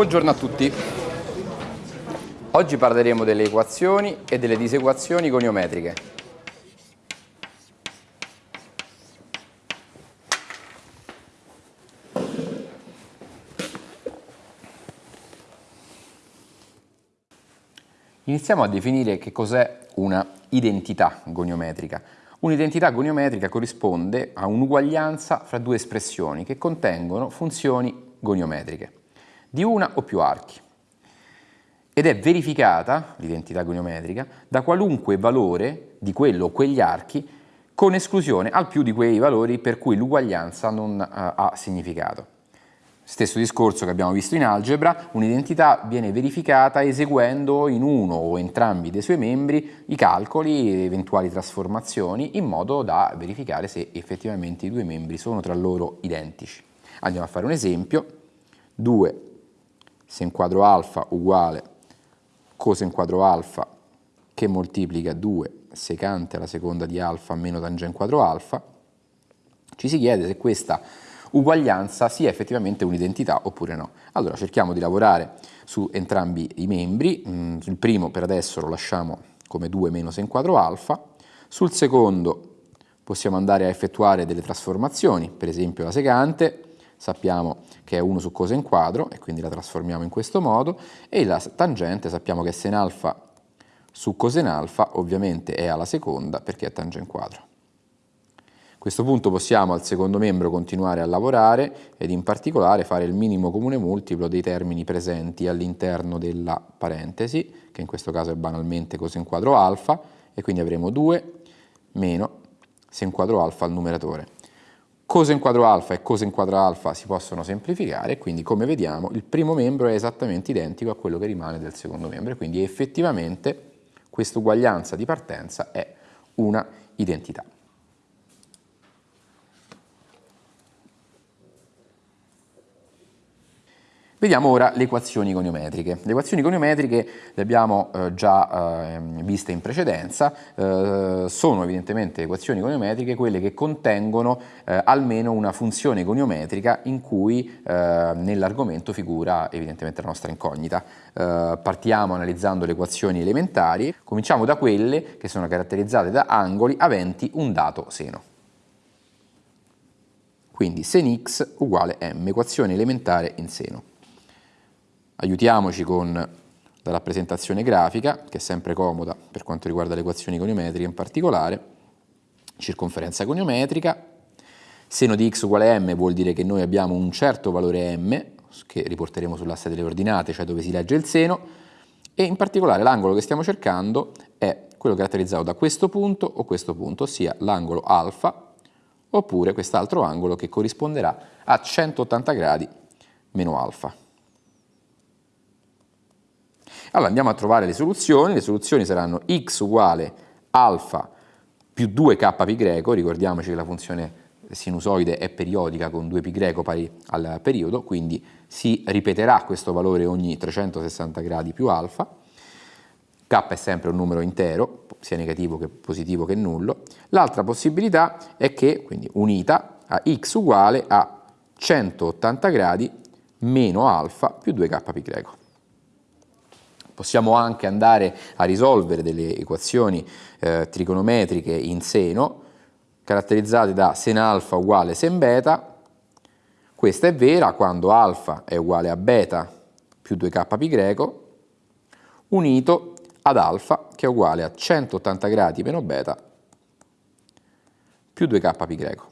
Buongiorno a tutti. Oggi parleremo delle equazioni e delle disequazioni goniometriche. Iniziamo a definire che cos'è una identità goniometrica. Un'identità goniometrica corrisponde a un'uguaglianza fra due espressioni che contengono funzioni goniometriche di una o più archi ed è verificata, l'identità goniometrica, da qualunque valore di quello o quegli archi con esclusione al più di quei valori per cui l'uguaglianza non uh, ha significato. Stesso discorso che abbiamo visto in algebra, un'identità viene verificata eseguendo in uno o entrambi dei suoi membri i calcoli e eventuali trasformazioni in modo da verificare se effettivamente i due membri sono tra loro identici. Andiamo a fare un esempio. 2 sen quadro alfa uguale coseno quadro alfa che moltiplica 2 secante alla seconda di alfa meno tangente quadro alfa, ci si chiede se questa uguaglianza sia effettivamente un'identità oppure no. Allora cerchiamo di lavorare su entrambi i membri, mm, sul primo per adesso lo lasciamo come 2 meno sen quadro alfa, sul secondo possiamo andare a effettuare delle trasformazioni, per esempio la secante, sappiamo che è 1 su coseno quadro e quindi la trasformiamo in questo modo e la tangente sappiamo che sen alfa su coseno alfa ovviamente è alla seconda perché è tangente quadro. A questo punto possiamo al secondo membro continuare a lavorare ed in particolare fare il minimo comune multiplo dei termini presenti all'interno della parentesi, che in questo caso è banalmente coseno quadro alfa, e quindi avremo 2 meno sen quadro alfa al numeratore cosa in quadro alfa e cosa in quadro alfa si possono semplificare, quindi come vediamo il primo membro è esattamente identico a quello che rimane del secondo membro, quindi effettivamente questa uguaglianza di partenza è una identità. Vediamo ora le equazioni goniometriche. Le equazioni goniometriche le abbiamo eh, già eh, viste in precedenza, eh, sono evidentemente equazioni goniometriche quelle che contengono eh, almeno una funzione goniometrica in cui eh, nell'argomento figura evidentemente la nostra incognita. Eh, partiamo analizzando le equazioni elementari, cominciamo da quelle che sono caratterizzate da angoli aventi un dato seno. Quindi sen x uguale m, equazione elementare in seno. Aiutiamoci con la rappresentazione grafica, che è sempre comoda per quanto riguarda le equazioni goniometriche in particolare, circonferenza goniometrica, seno di x uguale m vuol dire che noi abbiamo un certo valore m, che riporteremo sull'asse delle ordinate, cioè dove si legge il seno, e in particolare l'angolo che stiamo cercando è quello caratterizzato da questo punto o questo punto, ossia l'angolo alfa, oppure quest'altro angolo che corrisponderà a 180 gradi meno alfa. Allora andiamo a trovare le soluzioni, le soluzioni saranno x uguale alfa più 2k pi greco, ricordiamoci che la funzione sinusoide è periodica con 2π greco pari al periodo, quindi si ripeterà questo valore ogni 360 gradi più alfa, k è sempre un numero intero, sia negativo che positivo che nullo, l'altra possibilità è che, quindi unita, a x uguale a 180 gradi meno alfa più 2k pi greco. Possiamo anche andare a risolvere delle equazioni eh, trigonometriche in seno, caratterizzate da sen alfa uguale sen beta. Questa è vera quando alfa è uguale a beta più 2k pi greco, unito ad alfa che è uguale a 180 gradi meno beta più 2k pi greco.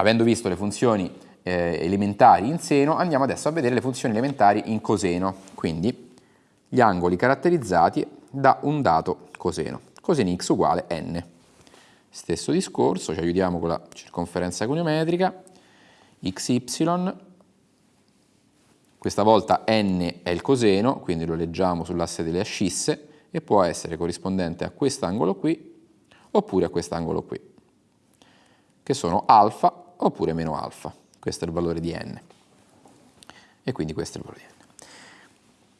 Avendo visto le funzioni eh, elementari in seno, andiamo adesso a vedere le funzioni elementari in coseno, quindi gli angoli caratterizzati da un dato coseno. Coseno x uguale n. Stesso discorso, ci aiutiamo con la circonferenza goniometrica, xy, questa volta n è il coseno, quindi lo leggiamo sull'asse delle ascisse, e può essere corrispondente a quest'angolo qui, oppure a quest'angolo qui, che sono alfa oppure meno alfa. Questo è il valore di n. E quindi questo è il valore di n.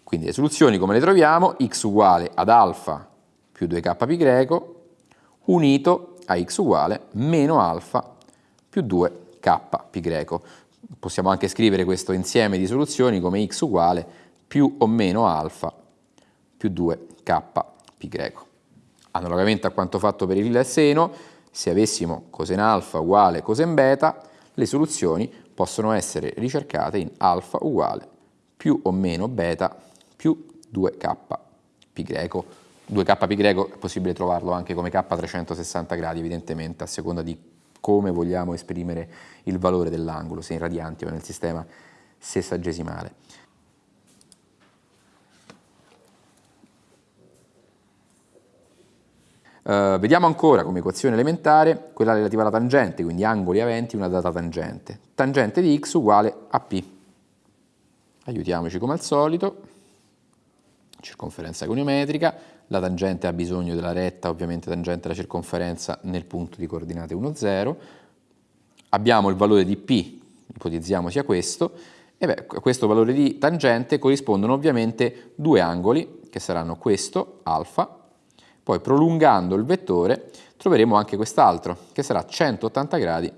Quindi le soluzioni come le troviamo? x uguale ad alfa più 2k pi greco unito a x uguale meno alfa più 2k pi greco. Possiamo anche scrivere questo insieme di soluzioni come x uguale più o meno alfa più 2k pi greco. Analogamente a quanto fatto per il seno, se avessimo cosen alfa uguale cosen beta, le soluzioni possono essere ricercate in alfa uguale più o meno beta più 2k pi greco. 2k pi greco è possibile trovarlo anche come k a 360 gradi evidentemente a seconda di come vogliamo esprimere il valore dell'angolo, se in radianti o nel sistema sessagesimale. Uh, vediamo ancora come equazione elementare quella relativa alla tangente, quindi angoli aventi una data tangente. Tangente di x uguale a p. Aiutiamoci come al solito. Circonferenza goniometrica, la tangente ha bisogno della retta, ovviamente tangente alla circonferenza nel punto di coordinate 1, 0. Abbiamo il valore di P, ipotizziamo sia questo, e beh, a questo valore di tangente corrispondono ovviamente due angoli, che saranno questo, alfa, poi prolungando il vettore troveremo anche quest'altro, che sarà 180 gradi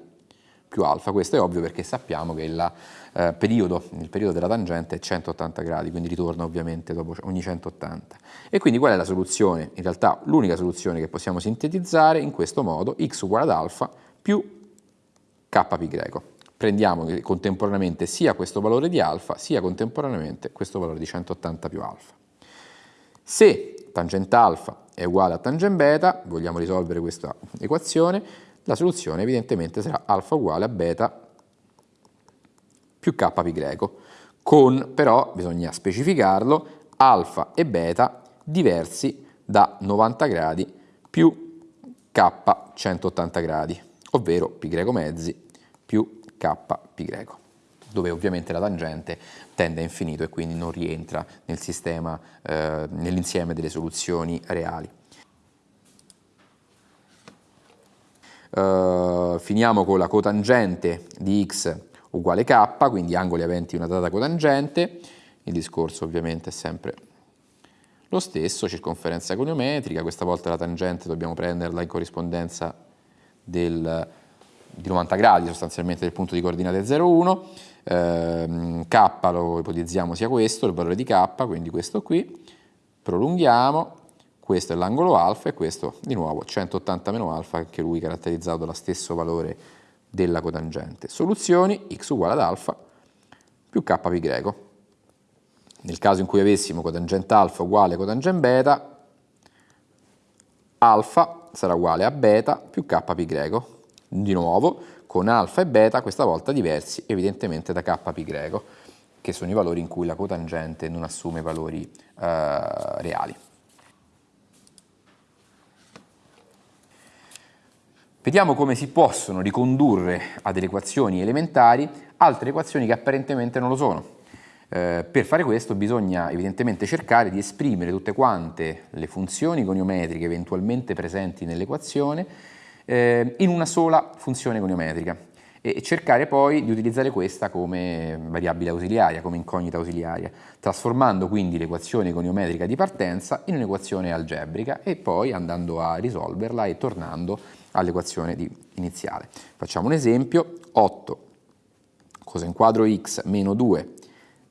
più alfa. Questo è ovvio perché sappiamo che la, eh, periodo, il periodo della tangente è 180 gradi, quindi ritorna ovviamente dopo ogni 180. E quindi qual è la soluzione? In realtà l'unica soluzione che possiamo sintetizzare in questo modo, x uguale ad alfa più k pi greco. Prendiamo contemporaneamente sia questo valore di alfa, sia contemporaneamente questo valore di 180 più alfa. Se tangente alfa è uguale a tangente beta, vogliamo risolvere questa equazione, la soluzione evidentemente sarà alfa uguale a beta più k pi greco, con però, bisogna specificarlo, alfa e beta diversi da 90 gradi più k 180 gradi, ovvero pi greco mezzi più k pi greco, dove ovviamente la tangente tende a infinito e quindi non rientra nel sistema, eh, nell'insieme delle soluzioni reali. Uh, finiamo con la cotangente di x uguale k, quindi angoli aventi una data cotangente, il discorso ovviamente è sempre lo stesso, circonferenza goniometrica, questa volta la tangente dobbiamo prenderla in corrispondenza del, di 90 gradi sostanzialmente del punto di coordinate 0,1, eh, k lo ipotizziamo sia questo, il valore di k, quindi questo qui, prolunghiamo, questo è l'angolo alfa e questo di nuovo 180 meno alfa, anche lui caratterizzato dallo stesso valore della cotangente. Soluzioni x uguale ad alfa più k pi greco. Nel caso in cui avessimo cotangente alfa uguale cotangente beta, alfa sarà uguale a beta più k pi greco. Di nuovo, con alfa e beta, questa volta diversi evidentemente da k greco, che sono i valori in cui la cotangente non assume valori eh, reali. Vediamo come si possono ricondurre a delle equazioni elementari altre equazioni che apparentemente non lo sono. Eh, per fare questo bisogna evidentemente cercare di esprimere tutte quante le funzioni goniometriche eventualmente presenti nell'equazione eh, in una sola funzione goniometrica e cercare poi di utilizzare questa come variabile ausiliaria, come incognita ausiliaria, trasformando quindi l'equazione goniometrica di partenza in un'equazione algebrica e poi andando a risolverla e tornando all'equazione iniziale. Facciamo un esempio, 8 coseno quadro x meno 2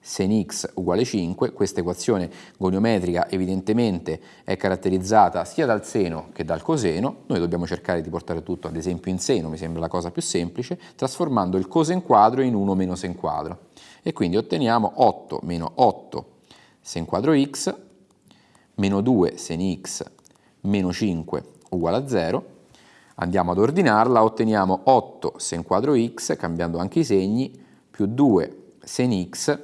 sen x uguale 5, questa equazione goniometrica evidentemente è caratterizzata sia dal seno che dal coseno, noi dobbiamo cercare di portare tutto ad esempio in seno, mi sembra la cosa più semplice, trasformando il cosen quadro in 1 meno sen quadro. E quindi otteniamo 8 meno 8 sen quadro x meno 2 sen x meno 5 uguale a 0 Andiamo ad ordinarla, otteniamo 8 sen quadro x, cambiando anche i segni, più 2 sen x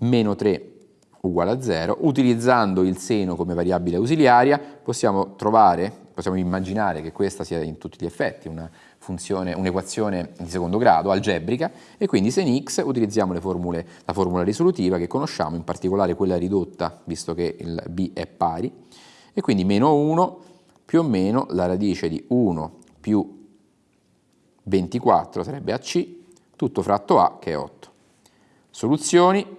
meno 3 uguale a 0. Utilizzando il seno come variabile ausiliaria possiamo trovare, possiamo immaginare che questa sia in tutti gli effetti una funzione, un'equazione di secondo grado, algebrica, e quindi sen x utilizziamo formule, la formula risolutiva che conosciamo, in particolare quella ridotta, visto che il b è pari, e quindi meno 1 più o meno la radice di 1 più 24 sarebbe AC, tutto fratto A che è 8. Soluzioni,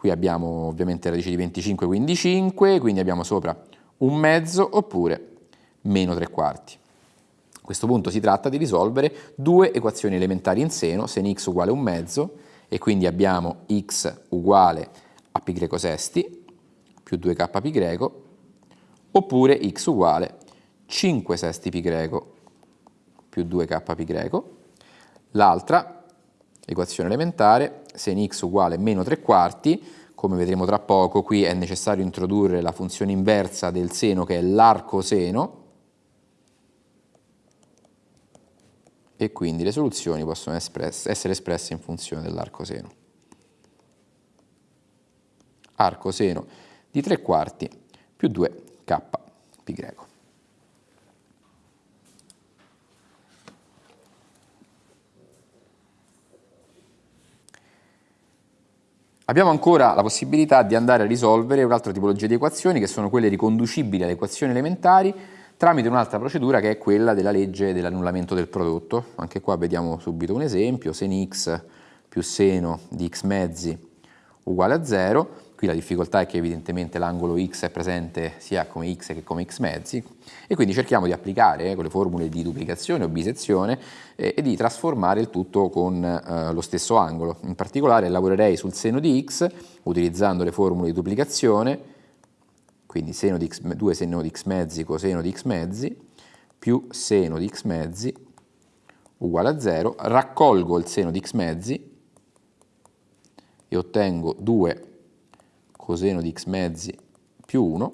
qui abbiamo ovviamente radice di 25 quindi 5, quindi abbiamo sopra un mezzo oppure meno 3 quarti. A questo punto si tratta di risolvere due equazioni elementari in seno, sen x uguale un mezzo, e quindi abbiamo x uguale a pi greco sesti più 2k pi greco, oppure x uguale 5 sesti pi greco più 2k pi greco. L'altra equazione elementare, sen x uguale meno 3 quarti, come vedremo tra poco, qui è necessario introdurre la funzione inversa del seno che è l'arco seno, e quindi le soluzioni possono espresse, essere espresse in funzione dell'arco seno. Arco seno di 3 quarti più 2k pi greco. Abbiamo ancora la possibilità di andare a risolvere un'altra tipologia di equazioni che sono quelle riconducibili alle equazioni elementari tramite un'altra procedura che è quella della legge dell'annullamento del prodotto. Anche qua vediamo subito un esempio, sen x più seno di x mezzi uguale a 0, qui la difficoltà è che evidentemente l'angolo x è presente sia come x che come x mezzi e quindi cerchiamo di applicare eh, con le formule di duplicazione o bisezione eh, e di trasformare il tutto con eh, lo stesso angolo. In particolare lavorerei sul seno di x utilizzando le formule di duplicazione quindi seno di x, 2 seno di x mezzi coseno di x mezzi più seno di x mezzi uguale a 0, raccolgo il seno di x mezzi e ottengo 2 coseno di x mezzi più 1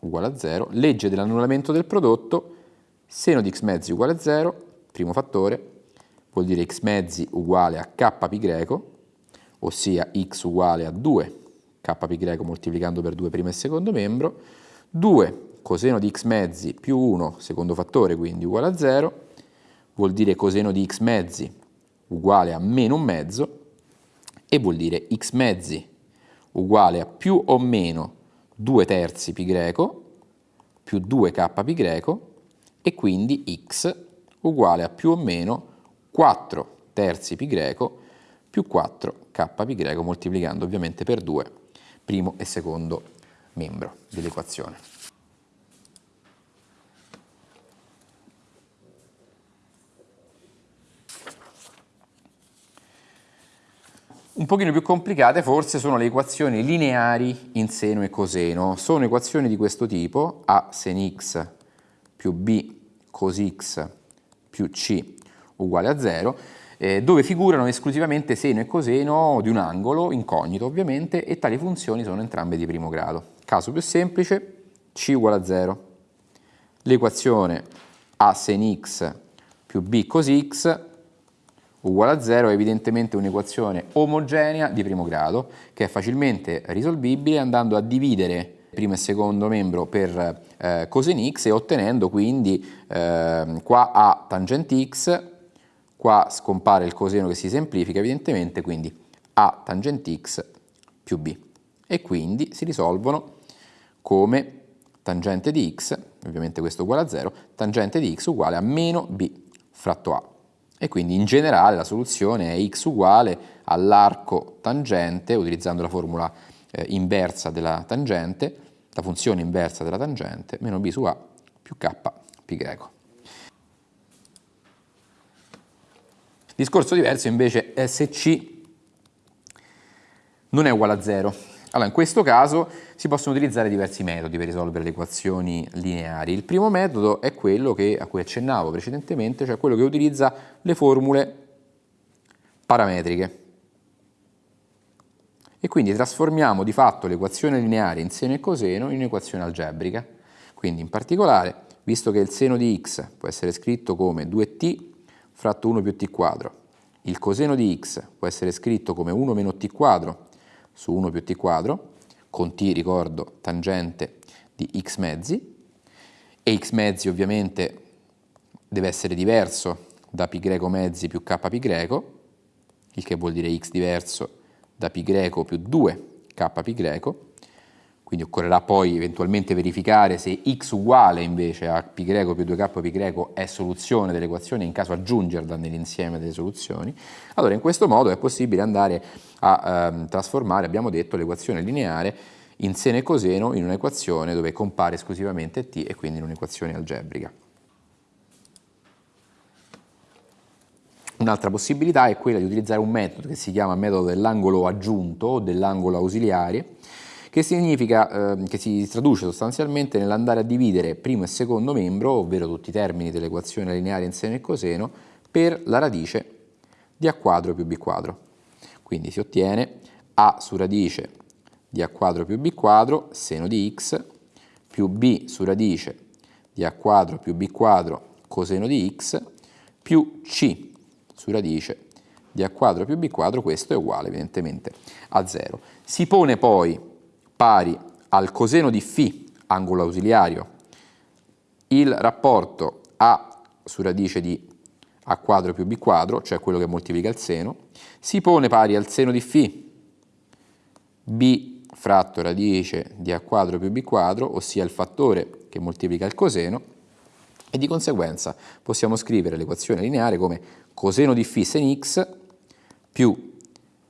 uguale a 0, legge dell'annullamento del prodotto, seno di x mezzi uguale a 0, primo fattore, vuol dire x mezzi uguale a k pi greco, ossia x uguale a 2 k greco moltiplicando per 2 primo e secondo membro, 2 coseno di x mezzi più 1 secondo fattore quindi uguale a 0, vuol dire coseno di x mezzi uguale a meno un mezzo e vuol dire x mezzi uguale a più o meno 2 terzi pi greco più 2k pi greco e quindi x uguale a più o meno 4 terzi pi greco più 4k pi greco moltiplicando ovviamente per 2 primo e secondo membro dell'equazione. Un pochino più complicate forse sono le equazioni lineari in seno e coseno. Sono equazioni di questo tipo, a sen x più b cos x più c uguale a 0, eh, dove figurano esclusivamente seno e coseno di un angolo, incognito ovviamente, e tali funzioni sono entrambe di primo grado. Caso più semplice, c uguale a 0. L'equazione a sen x più b cos x uguale a 0 è evidentemente un'equazione omogenea di primo grado che è facilmente risolvibile andando a dividere primo e secondo membro per eh, cosen x e ottenendo quindi eh, qua a tangente x Qua scompare il coseno che si semplifica evidentemente, quindi A tangente x più b. E quindi si risolvono come tangente di x, ovviamente questo uguale a 0, tangente di x uguale a meno b fratto a. E quindi in generale la soluzione è x uguale all'arco tangente, utilizzando la formula eh, inversa della tangente, la funzione inversa della tangente, meno b su a più k greco. Discorso diverso invece è se C non è uguale a 0. Allora, in questo caso si possono utilizzare diversi metodi per risolvere le equazioni lineari. Il primo metodo è quello che, a cui accennavo precedentemente, cioè quello che utilizza le formule parametriche. E quindi trasformiamo di fatto l'equazione lineare in seno e coseno in un'equazione algebrica. Quindi in particolare, visto che il seno di x può essere scritto come 2t fratto 1 più t quadro. Il coseno di x può essere scritto come 1 meno t quadro su 1 più t quadro, con t, ricordo, tangente di x mezzi, e x mezzi ovviamente deve essere diverso da greco mezzi più k greco, il che vuol dire x diverso da greco più 2 k greco, quindi occorrerà poi eventualmente verificare se x uguale invece a π più 2k π è soluzione dell'equazione, in caso aggiungerla nell'insieme delle soluzioni. Allora in questo modo è possibile andare a ehm, trasformare, abbiamo detto, l'equazione lineare in seno e coseno in un'equazione dove compare esclusivamente t e quindi in un'equazione algebrica. Un'altra possibilità è quella di utilizzare un metodo che si chiama metodo dell'angolo aggiunto o dell'angolo ausiliare, che significa eh, che si traduce sostanzialmente nell'andare a dividere primo e secondo membro, ovvero tutti i termini dell'equazione lineare in seno e coseno, per la radice di a quadro più b quadro. Quindi si ottiene a su radice di a quadro più b quadro seno di x più b su radice di a quadro più b quadro coseno di x più c su radice di a quadro più b quadro, questo è uguale evidentemente a 0. Si pone poi pari al coseno di φ, angolo ausiliario, il rapporto a su radice di a quadro più b quadro, cioè quello che moltiplica il seno, si pone pari al seno di φ, b fratto radice di a quadro più b quadro, ossia il fattore che moltiplica il coseno, e di conseguenza possiamo scrivere l'equazione lineare come coseno di φ sen x più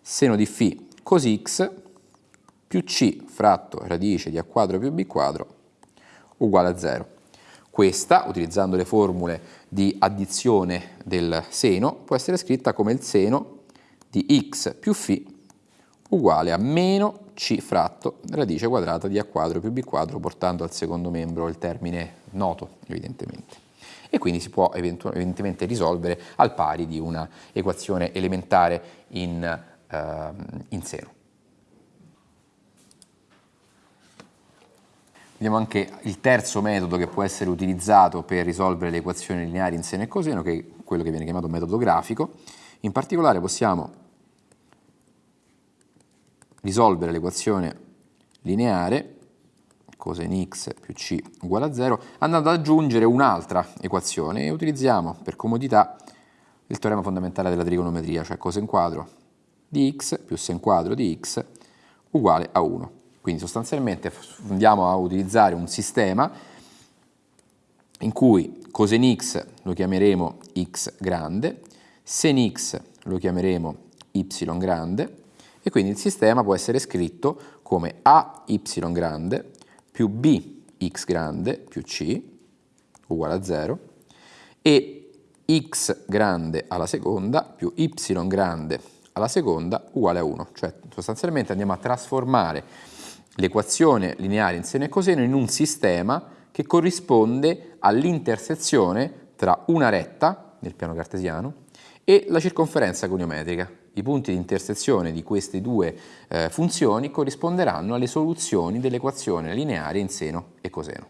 seno di φ cos x più c fratto radice di a quadro più b quadro uguale a 0. Questa, utilizzando le formule di addizione del seno, può essere scritta come il seno di x più φ uguale a meno c fratto radice quadrata di a quadro più b quadro portando al secondo membro il termine noto evidentemente e quindi si può evidentemente risolvere al pari di una equazione elementare in, eh, in seno. Vediamo anche il terzo metodo che può essere utilizzato per risolvere le equazioni lineari in seno e coseno, che è quello che viene chiamato metodo grafico. In particolare possiamo risolvere l'equazione lineare coseno x più c uguale a 0 andando ad aggiungere un'altra equazione e utilizziamo per comodità il teorema fondamentale della trigonometria, cioè coseno quadro di x più sen quadro di x uguale a 1. Quindi sostanzialmente andiamo a utilizzare un sistema in cui coseno x lo chiameremo x grande, sen x lo chiameremo y grande e quindi il sistema può essere scritto come a y grande più b x grande più c uguale a 0 e x grande alla seconda più y grande alla seconda uguale a 1. Cioè sostanzialmente andiamo a trasformare l'equazione lineare in seno e coseno in un sistema che corrisponde all'intersezione tra una retta nel piano cartesiano e la circonferenza goniometrica. I punti di intersezione di queste due eh, funzioni corrisponderanno alle soluzioni dell'equazione lineare in seno e coseno.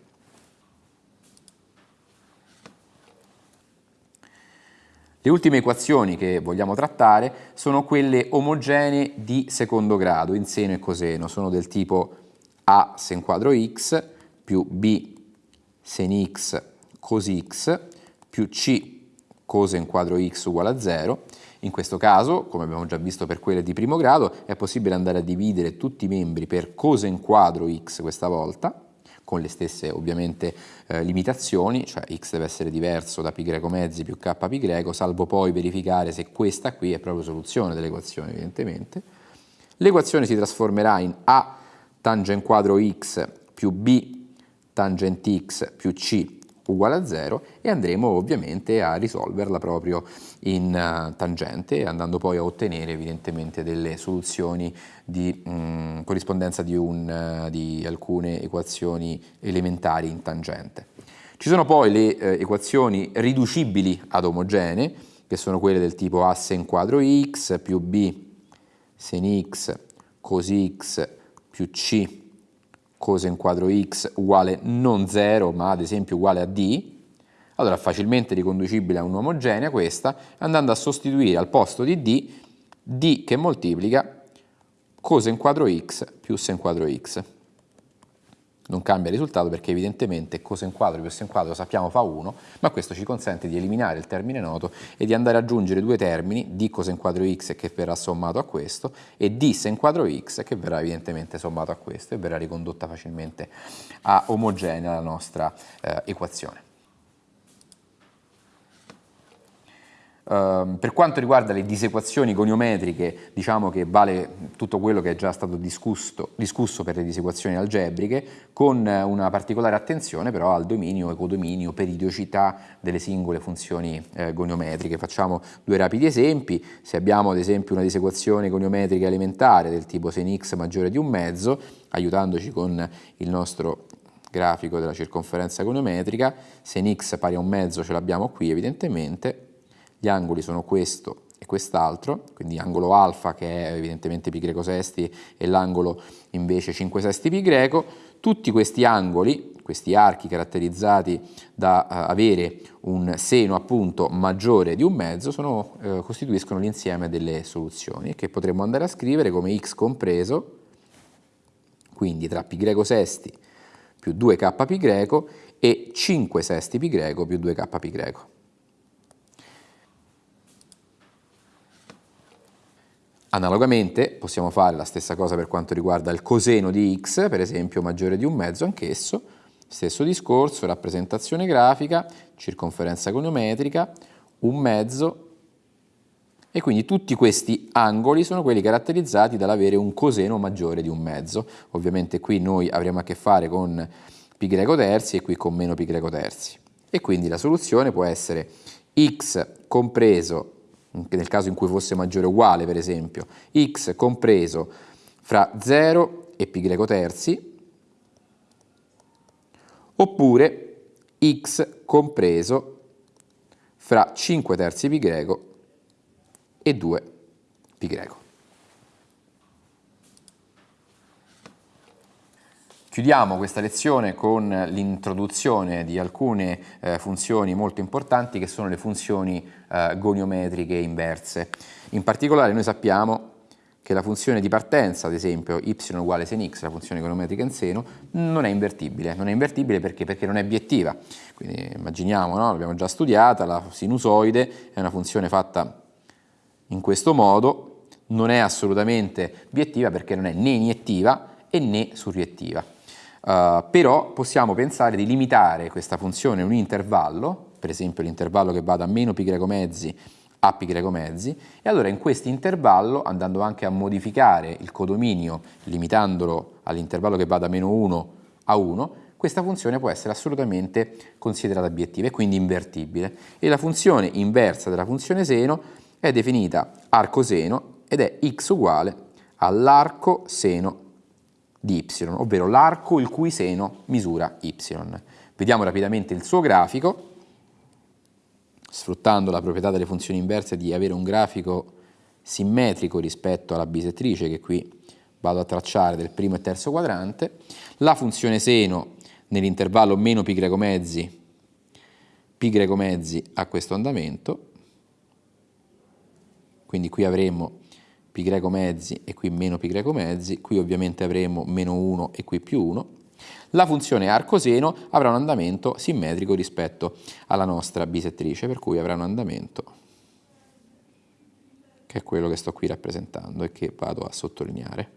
Le ultime equazioni che vogliamo trattare sono quelle omogenee di secondo grado in seno e coseno, sono del tipo a sen quadro x più b sen x cos x più c cos quadro x uguale a 0. In questo caso, come abbiamo già visto per quelle di primo grado, è possibile andare a dividere tutti i membri per cos quadro x questa volta, con le stesse ovviamente eh, limitazioni, cioè x deve essere diverso da π mezzi più k greco, salvo poi verificare se questa qui è proprio soluzione dell'equazione evidentemente. L'equazione si trasformerà in a tangent quadro x più b tangent x più c uguale a 0 e andremo ovviamente a risolverla proprio in uh, tangente andando poi a ottenere evidentemente delle soluzioni di mh, mm, corrispondenza di, un, uh, di, alcune equazioni elementari in tangente. Ci sono poi le uh, equazioni riducibili ad omogenee che sono quelle del tipo a sen quadro x più b sen x cos x più c cosa in quadro x uguale non 0 ma ad esempio uguale a d, allora facilmente riconducibile a un'omogenea questa, andando a sostituire al posto di d, d che moltiplica cosa in quadro x più sen quadro x non cambia risultato perché evidentemente cos quadro più sen quadro sappiamo fa 1, ma questo ci consente di eliminare il termine noto e di andare ad aggiungere due termini, d cos quadro x che verrà sommato a questo e d sen quadro x che verrà evidentemente sommato a questo e verrà ricondotta facilmente a omogenea la nostra eh, equazione. Uh, per quanto riguarda le disequazioni goniometriche, diciamo che vale tutto quello che è già stato discusso, discusso per le disequazioni algebriche, con una particolare attenzione però al dominio, ecodominio, periodicità delle singole funzioni eh, goniometriche. Facciamo due rapidi esempi. Se abbiamo ad esempio una disequazione goniometrica elementare del tipo sin x maggiore di un mezzo, aiutandoci con il nostro grafico della circonferenza goniometrica, se x pari a un mezzo ce l'abbiamo qui evidentemente, gli angoli sono questo e quest'altro, quindi angolo alfa che è evidentemente pi greco sesti e l'angolo invece 5 sesti pi greco, tutti questi angoli, questi archi caratterizzati da uh, avere un seno appunto maggiore di un mezzo, sono, uh, costituiscono l'insieme delle soluzioni che potremmo andare a scrivere come x compreso, quindi tra pi greco sesti più 2k pi greco e 5 sesti pi greco più 2k pi greco. Analogamente possiamo fare la stessa cosa per quanto riguarda il coseno di x, per esempio maggiore di un mezzo anch'esso, stesso discorso, rappresentazione grafica, circonferenza goniometrica, un mezzo e quindi tutti questi angoli sono quelli caratterizzati dall'avere un coseno maggiore di un mezzo. Ovviamente qui noi avremo a che fare con pi greco terzi e qui con meno pi greco terzi. E quindi la soluzione può essere x compreso nel caso in cui fosse maggiore o uguale per esempio, x compreso fra 0 e greco terzi, oppure x compreso fra 5 terzi greco e 2 pi Chiudiamo questa lezione con l'introduzione di alcune eh, funzioni molto importanti che sono le funzioni eh, goniometriche inverse. In particolare noi sappiamo che la funzione di partenza, ad esempio y uguale sen x, la funzione goniometrica in seno, non è invertibile. Non è invertibile perché? Perché non è biettiva. Quindi immaginiamo, no? l'abbiamo già studiata, la sinusoide è una funzione fatta in questo modo, non è assolutamente biettiva perché non è né iniettiva e né surriettiva. Uh, però possiamo pensare di limitare questa funzione in un intervallo, per esempio l'intervallo che va da meno pi greco mezzi a pi greco mezzi, e allora in questo intervallo, andando anche a modificare il codominio, limitandolo all'intervallo che va da meno 1 a 1, questa funzione può essere assolutamente considerata obiettiva e quindi invertibile. E la funzione inversa della funzione seno è definita arco seno ed è x uguale all'arco seno di y, ovvero l'arco il cui seno misura y. Vediamo rapidamente il suo grafico, sfruttando la proprietà delle funzioni inverse di avere un grafico simmetrico rispetto alla bisettrice che qui vado a tracciare del primo e terzo quadrante, la funzione seno nell'intervallo meno pi greco mezzi, pi greco mezzi a questo andamento, quindi qui avremo greco mezzi e qui meno greco mezzi, qui ovviamente avremo meno 1 e qui più 1. La funzione arcoseno avrà un andamento simmetrico rispetto alla nostra bisettrice, per cui avrà un andamento che è quello che sto qui rappresentando e che vado a sottolineare.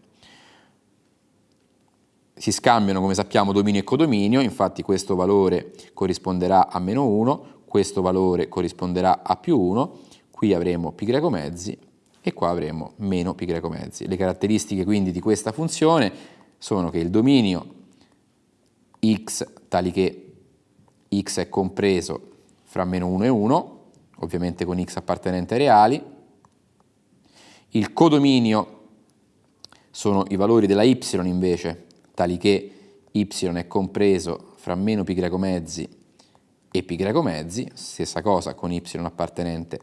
Si scambiano, come sappiamo, dominio e codominio, infatti questo valore corrisponderà a meno 1, questo valore corrisponderà a più 1, qui avremo greco mezzi e qua avremo meno pi greco mezzi. Le caratteristiche quindi di questa funzione sono che il dominio x tali che x è compreso fra meno 1 e 1, ovviamente con x appartenente ai reali, il codominio sono i valori della y invece, tali che y è compreso fra meno pi greco mezzi e pi greco mezzi, stessa cosa con y appartenente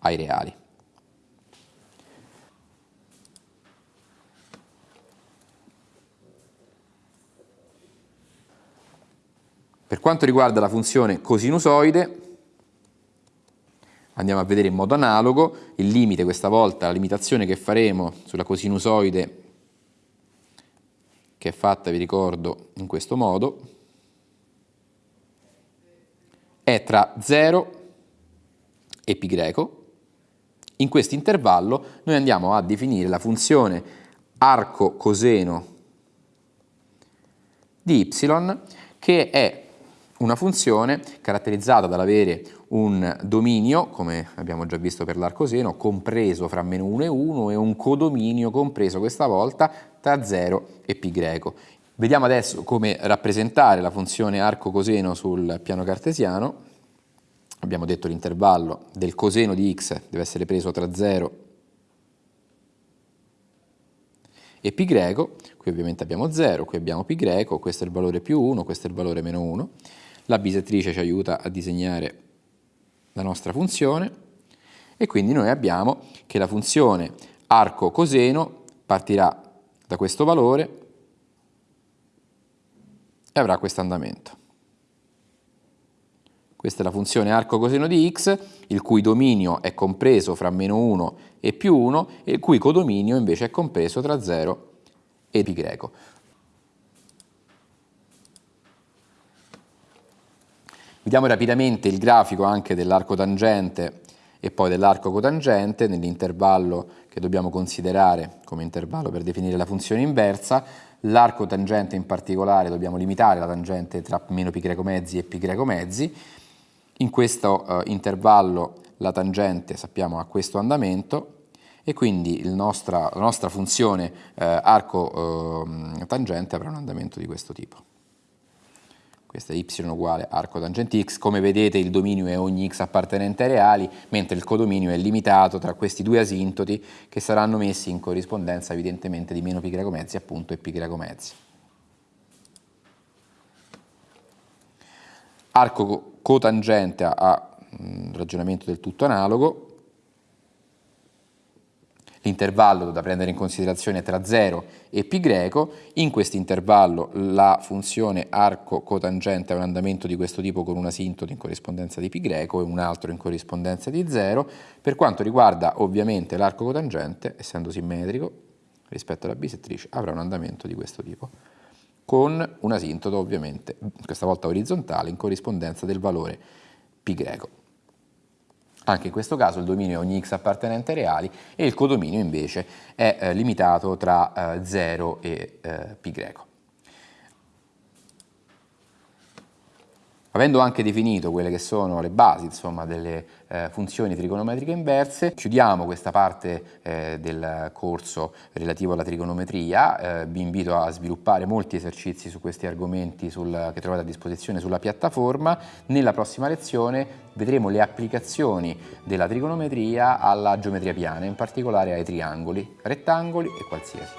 ai reali. Per quanto riguarda la funzione cosinusoide, andiamo a vedere in modo analogo il limite, questa volta la limitazione che faremo sulla cosinusoide, che è fatta, vi ricordo, in questo modo, è tra 0 e greco. In questo intervallo noi andiamo a definire la funzione arco coseno di y, che è una funzione caratterizzata dall'avere un dominio, come abbiamo già visto per l'arcoseno, compreso fra meno 1 e 1 e un codominio compreso questa volta tra 0 e π greco. Vediamo adesso come rappresentare la funzione arco coseno sul piano cartesiano. Abbiamo detto l'intervallo del coseno di x deve essere preso tra 0 e π greco, qui ovviamente abbiamo 0, qui abbiamo π greco, questo è il valore più 1, questo è il valore meno 1. La bisettrice ci aiuta a disegnare la nostra funzione e quindi noi abbiamo che la funzione arco coseno partirà da questo valore e avrà questo andamento. Questa è la funzione arco coseno di x, il cui dominio è compreso fra meno 1 e più 1 e il cui codominio invece è compreso tra 0 e π greco. Vediamo rapidamente il grafico anche dell'arco tangente e poi dell'arco cotangente nell'intervallo che dobbiamo considerare come intervallo per definire la funzione inversa. L'arco tangente in particolare dobbiamo limitare la tangente tra meno π greco mezzi e π greco mezzi. In questo uh, intervallo la tangente sappiamo ha questo andamento e quindi nostra, la nostra funzione uh, arco uh, tangente avrà un andamento di questo tipo questa è y uguale arco tangente x, come vedete il dominio è ogni x appartenente ai reali, mentre il codominio è limitato tra questi due asintoti che saranno messi in corrispondenza evidentemente di meno π greco mezzi appunto e π greco mezzi. Arco cotangente ha un ragionamento del tutto analogo, L'intervallo da prendere in considerazione è tra 0 e π greco, in questo intervallo la funzione arco cotangente ha un andamento di questo tipo con una asintota in corrispondenza di π greco e un altro in corrispondenza di 0. Per quanto riguarda ovviamente l'arco cotangente, essendo simmetrico rispetto alla bisettrice, avrà un andamento di questo tipo, con un asintoto ovviamente, questa volta orizzontale, in corrispondenza del valore π greco. Anche in questo caso il dominio è ogni x appartenente ai reali e il codominio invece è eh, limitato tra eh, 0 e eh, π Avendo anche definito quelle che sono le basi insomma, delle eh, funzioni trigonometriche inverse, chiudiamo questa parte eh, del corso relativo alla trigonometria, eh, vi invito a sviluppare molti esercizi su questi argomenti sul, che trovate a disposizione sulla piattaforma. Nella prossima lezione vedremo le applicazioni della trigonometria alla geometria piana, in particolare ai triangoli, rettangoli e qualsiasi.